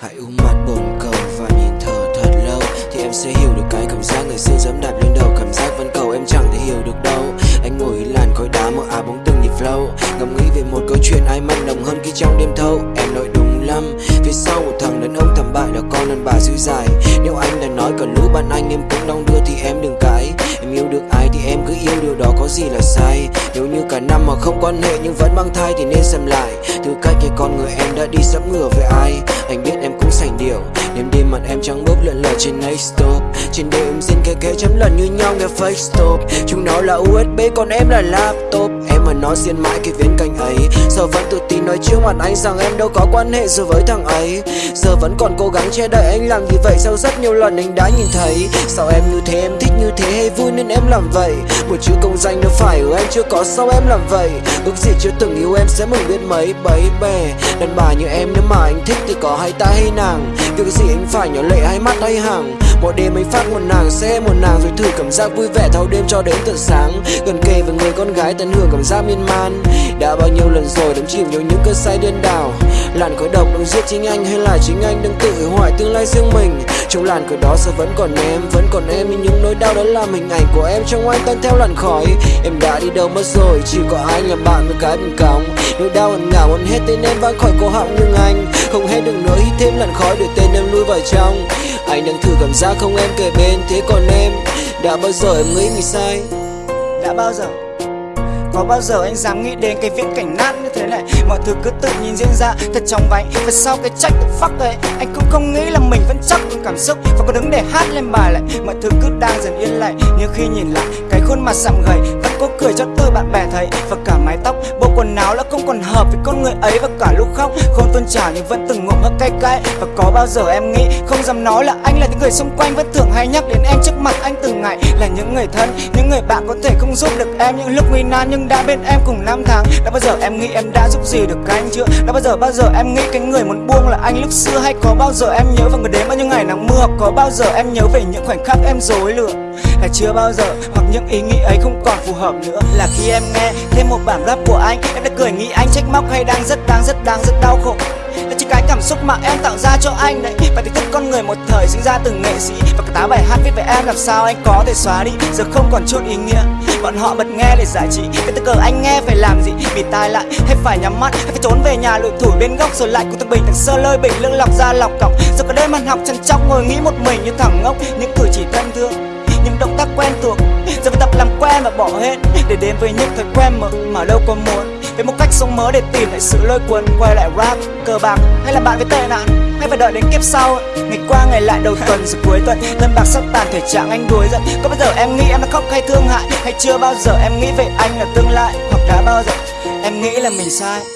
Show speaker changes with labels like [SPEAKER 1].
[SPEAKER 1] Hãy u mặt bồn cầu và nhìn thở thật lâu. Thì em sẽ hiểu được cái cảm giác người xưa dám đạp lên đầu. Cảm giác văn cầu em chẳng thể hiểu được đâu. Anh ngồi làn khói đá mở áo bóng từng nhịp flow. Ngắm nghĩ về một câu chuyện ai mặn nồng hơn khi trong đêm thâu. Em nói đúng lắm, Phía sau một thằng đàn ông thảm bại đã con lần bà dư dài Nếu anh đã nói cả lũ bạn anh em cũng đong đưa thì em đừng cãi. Em yêu được ai thì em cứ yêu, điều đó có gì là sai. Nếu như cả năm mà không quan hệ nhưng vẫn mang thai thì nên xem lại con người em đã đi sắp ngửa về ai? Anh biết em cũng sành điệu. Đêm đêm mặt em trắng bốc lượn lờ trên next stop trên đêm xin kề khẽ chấm lần như nhau nghe fake stop. Chúng nó là usb còn em là laptop. Em mà nói xin mãi cái viễn cảnh ấy. Giờ vẫn tự tin nói trước mặt anh rằng em đâu có quan hệ gì với thằng ấy. Giờ vẫn còn cố gắng che đậy anh làm như vậy sau rất nhiều lần anh đã nhìn thấy. Sao em như thế, em thích như thế hay vui nên em làm vậy? Một chữ công danh đâu phải ở anh chưa có sao em làm vậy. Ước gì chưa từng yêu em sẽ mừng biết mấy bấy bè. Đàn bà như em, nếu mà anh thích thì có hay ta hay nàng. Việc gì anh phải nhỏ lệ hai mắt hay hàng mỗi đêm anh phát một nàng sẽ một nàng rồi thử cảm giác vui vẻ thâu đêm cho đến tận sáng. Gần kề với người con gái tận hưởng cảm giác miên man. Đã bao nhiêu lần rồi đắm chìm vào những cơn say điên đảo làn khói độc đang giết chính anh hay là chính anh đang tự hủy hoại tương lai riêng mình? Trong làn khói đó sẽ vẫn còn em, vẫn còn em, nhưng những nỗi đau đó làm hình ảnh của em trong anh tan theo làn khói. Em đã đi đâu mất rồi, chỉ có anh là bạn với cái bình còng nỗi đau ẩn ngả muốn hết tên em vang khỏi cổ họng nhưng anh không hết được nữa hít thêm làn khói để tên em nuôi vào trong. Anh đang thử cảm giác không em kề bên, thế còn em đã bao giờ em nghĩ mình sai?
[SPEAKER 2] Đã bao giờ? Có bao giờ anh dám nghĩ đến cái viễn cảnh nát như thế này? Mọi thứ cứ tự nhìn diễn ra thật trong vánh Và sau cái trách the fuck ấy Anh cũng không nghĩ là mình vẫn chắc những cảm xúc. Và có đứng để hát lên bài lại Mọi thứ cứ đang dần yên lặng Nhưng khi nhìn lại cái khuôn mặt sạm gầy Vẫn có cười cho tư bạn bè thấy. Và cả mái tóc bộ quần áo đã không còn hợp với con người ấy. Và cả lúc khóc không tôn trào nhưng vẫn từng ngộm hơi cay cay. Và có bao giờ em nghĩ không dám nói là anh là những người xung quanh. Vẫn thường hay nhắc đến em trước mặt anh từng ngày Là những người thân, những người bạn có thể không giúp được em. Những lúc nguy nan Nhưng đã bên em cùng năm tháng. Đã bao giờ em nghĩ em đã giúp gì được anh chưa? Đã bao giờ bao giờ em nghĩ cái người muốn buông là anh lúc xưa? Hay có bao giờ em nhớ vào người đến bao nhiêu ngày nắng mưa? Hoặc có bao giờ em nhớ về những khoảnh khắc em dối lừa? Là chưa bao giờ? Hoặc những ý nghĩ ấy không còn phù hợp nữa? Là khi em nghe thêm một bản rap của anh, Em đã cười nghĩ anh trách móc hay đang rất đang rất đang rất đau khổ. Là chỉ cái cảm xúc mà em tạo ra cho anh đấy. Và thì thức con người một thời sinh ra từng nghệ sĩ. Và cả tá bài hát viết về em làm sao anh có thể xóa đi. Giờ không còn chút ý nghĩa. Bọn họ bật nghe để giải trí. Cái tư cờ anh nghe phải làm gì? Vì tai lại hay phải nhắm mắt Hay phải trốn về nhà lụi thủ bên góc Rồi lại của thằng bình thằng sơ lơi bình lưỡng lọc ra lọc cọc. Rồi cả đêm ăn học chăn chóc ngồi nghĩ một mình như thằng ngốc. Những cử chỉ thân thương những động tác quen thuộc. Giờ phải tập làm quen và bỏ hết Để đến với những thói quen mà, mà đâu có muốn. Với một cách sống mới để tìm lại sự lôi cuốn Quay lại rap, cờ bạc. Hay là bạn với tệ nạn Hay phải đợi đến kiếp sau. Ngày qua ngày lại đầu tuần rồi cuối tuần Tân bạc sắp tàn thể trạng anh đuối giận. Có bao giờ em nghĩ em đã khóc hay thương hại? Hay chưa bao giờ em nghĩ về anh là tương lai? Hoặc đã bao giờ em nghĩ là mình sai?